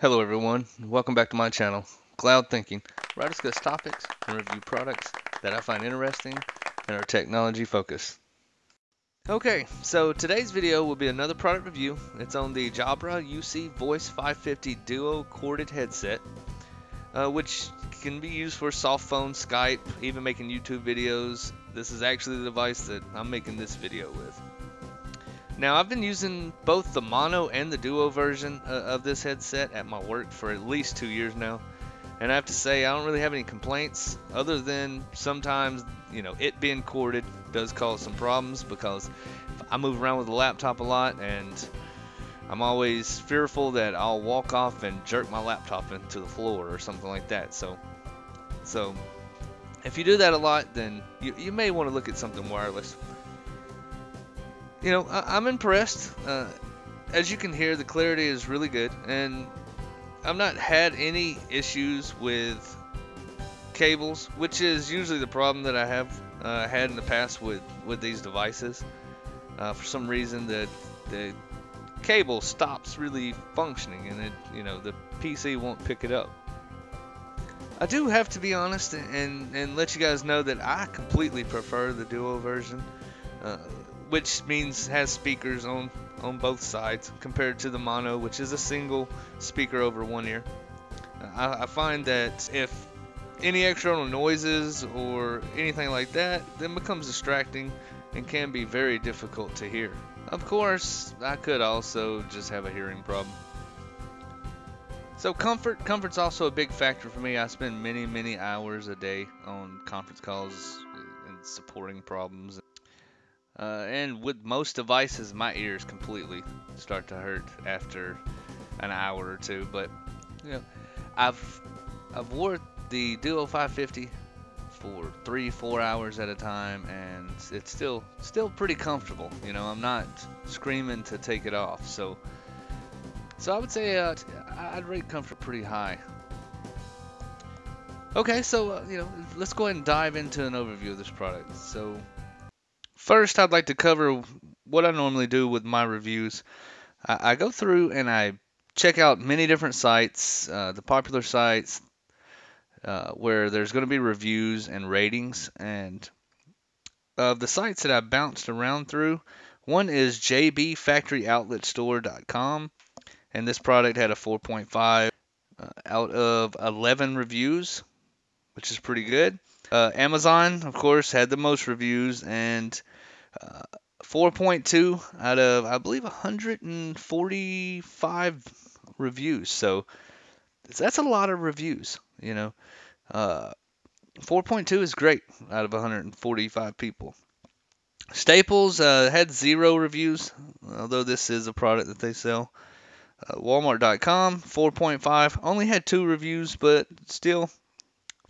Hello everyone, welcome back to my channel, Cloud Thinking, where I discuss topics and review products that I find interesting and are technology focused. Okay, so today's video will be another product review. It's on the Jabra UC Voice 550 Duo corded headset, uh, which can be used for soft phone, Skype, even making YouTube videos. This is actually the device that I'm making this video with. Now, I've been using both the mono and the duo version uh, of this headset at my work for at least two years now. And I have to say, I don't really have any complaints other than sometimes, you know, it being corded does cause some problems because I move around with the laptop a lot and I'm always fearful that I'll walk off and jerk my laptop into the floor or something like that. So, so if you do that a lot, then you, you may want to look at something wireless you know, I, am I'm impressed. Uh, as you can hear, the clarity is really good, and I've not had any issues with cables, which is usually the problem that I have uh, had in the past with with these devices. Uh, for some reason, the the cable stops really functioning, and it you know the PC won't pick it up. I do have to be honest and and let you guys know that I completely prefer the Duo version. Uh, which means has speakers on on both sides compared to the mono, which is a single speaker over one ear. I, I find that if any external noises or anything like that, then becomes distracting and can be very difficult to hear. Of course, I could also just have a hearing problem. So comfort, comfort's also a big factor for me. I spend many, many hours a day on conference calls and supporting problems. Uh, and with most devices, my ears completely start to hurt after an hour or two. But you know, I've I've wore the Duo 550 for three, four hours at a time, and it's still still pretty comfortable. You know, I'm not screaming to take it off. So so I would say uh, I'd rate comfort pretty high. Okay, so uh, you know, let's go ahead and dive into an overview of this product. So First, I'd like to cover what I normally do with my reviews. I, I go through and I check out many different sites, uh, the popular sites, uh, where there's going to be reviews and ratings. And of the sites that I bounced around through, one is jbfactoryoutletstore.com, and this product had a 4.5 uh, out of 11 reviews, which is pretty good. Uh, Amazon, of course, had the most reviews and uh, 4.2 out of, I believe, 145 reviews. So that's a lot of reviews, you know. Uh, 4.2 is great out of 145 people. Staples uh, had zero reviews, although this is a product that they sell. Uh, Walmart.com 4.5 only had two reviews, but still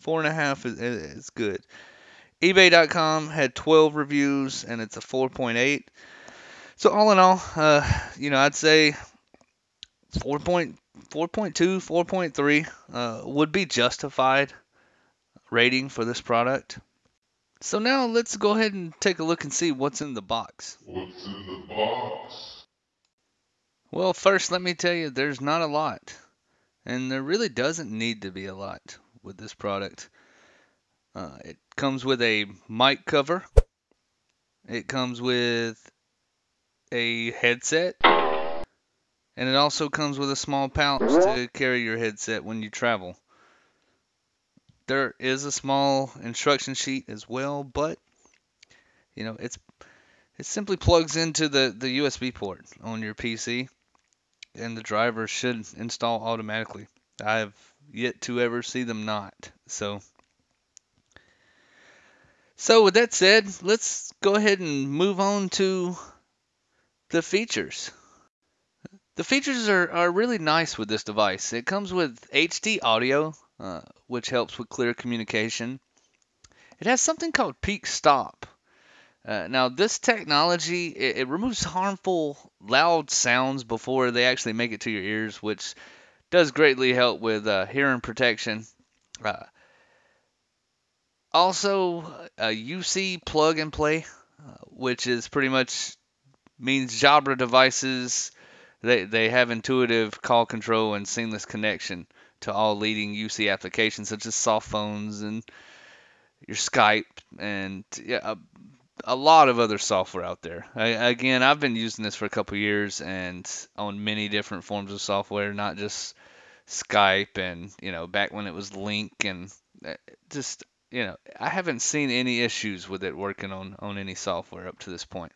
Four and a half is, is good. eBay.com had 12 reviews and it's a 4.8. So all in all, uh, you know, I'd say 4.4.2, 4.3 uh, would be justified rating for this product. So now let's go ahead and take a look and see what's in the box. What's in the box? Well, first let me tell you there's not a lot. And there really doesn't need to be a lot with this product. Uh, it comes with a mic cover. It comes with a headset. And it also comes with a small pouch to carry your headset when you travel. There is a small instruction sheet as well, but you know, it's it simply plugs into the, the USB port on your PC and the driver should install automatically. I've yet to ever see them not. So, so with that said, let's go ahead and move on to the features. The features are, are really nice with this device. It comes with HD audio, uh, which helps with clear communication. It has something called PeakStop. Uh, now, this technology it, it, removes harmful loud sounds before they actually make it to your ears, which does greatly help with uh, hearing protection. Uh, also, a UC plug and play, uh, which is pretty much means Jabra devices they they have intuitive call control and seamless connection to all leading UC applications such as soft phones and your Skype and yeah, a, lot of other software out there. I, again, I've been using this for a couple years and on many different forms of software, not just Skype and you know back when it was Lync and uh, just you know I haven't seen any issues with it working on on any software up to this point.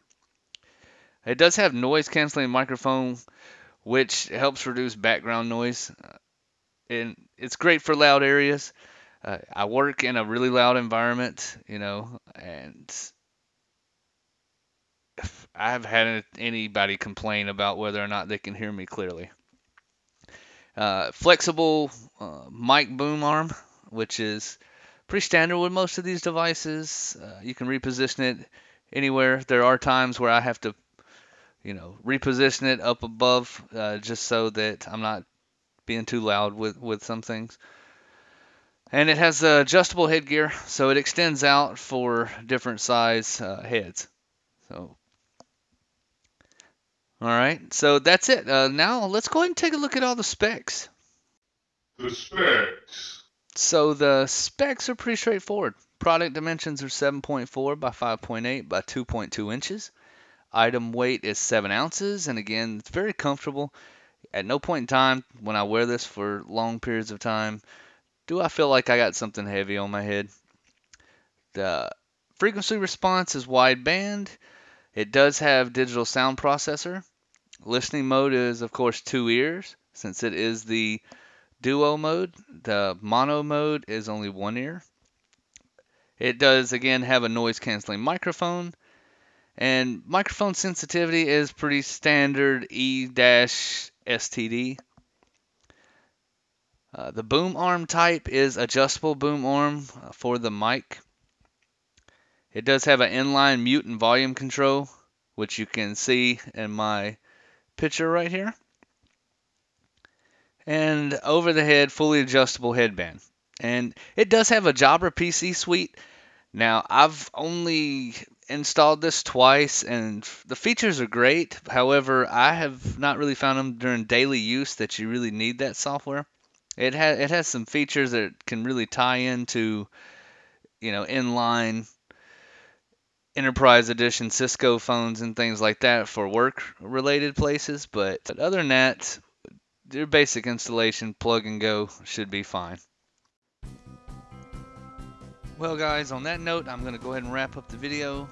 It does have noise canceling microphone, which helps reduce background noise, uh, and it's great for loud areas. Uh, I work in a really loud environment, you know, and I have had anybody complain about whether or not they can hear me clearly. Uh, flexible uh, mic boom arm, which is pretty standard with most of these devices. Uh, you can reposition it anywhere. There are times where I have to, you know, reposition it up above uh, just so that I'm not being too loud with, with some things. And it has adjustable headgear, so it extends out for different size uh, heads. So all right, so that's it. Uh, now let's go ahead and take a look at all the specs. The specs. So the specs are pretty straightforward. Product dimensions are 7.4 by 5.8 by 2.2 inches. Item weight is 7 ounces, and again, it's very comfortable. At no point in time when I wear this for long periods of time do I feel like I got something heavy on my head. The frequency response is wideband. It does have digital sound processor. Listening mode is, of course, two ears, since it is the duo mode. The mono mode is only one ear. It does, again, have a noise canceling microphone. And microphone sensitivity is pretty standard E-STD. Uh, the boom arm type is adjustable boom arm uh, for the mic. It does have an inline mute and volume control, which you can see in my picture right here. And over the head, fully adjustable headband. And it does have a Jabra PC suite. Now, I've only installed this twice and the features are great. However, I have not really found them during daily use that you really need that software. It has it has some features that can really tie into you know inline enterprise edition Cisco phones and things like that for work related places. But other than that, your basic installation plug and go should be fine. Well guys, on that note, I'm going to go ahead and wrap up the video.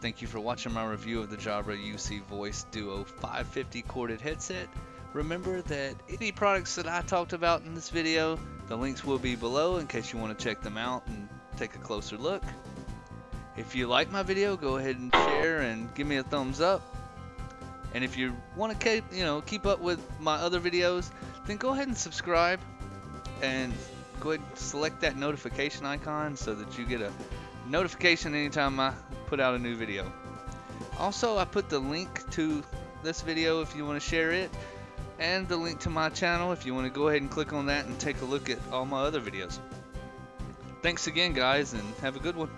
Thank you for watching my review of the Jabra UC Voice Duo 550 corded headset. Remember that any products that I talked about in this video, the links will be below in case you want to check them out and take a closer look. If you like my video, go ahead and share and give me a thumbs up. And if you want to keep, you know, keep up with my other videos, then go ahead and subscribe and go ahead and select that notification icon so that you get a notification anytime I put out a new video. Also, I put the link to this video if you want to share it and the link to my channel if you want to go ahead and click on that and take a look at all my other videos. Thanks again guys and have a good one.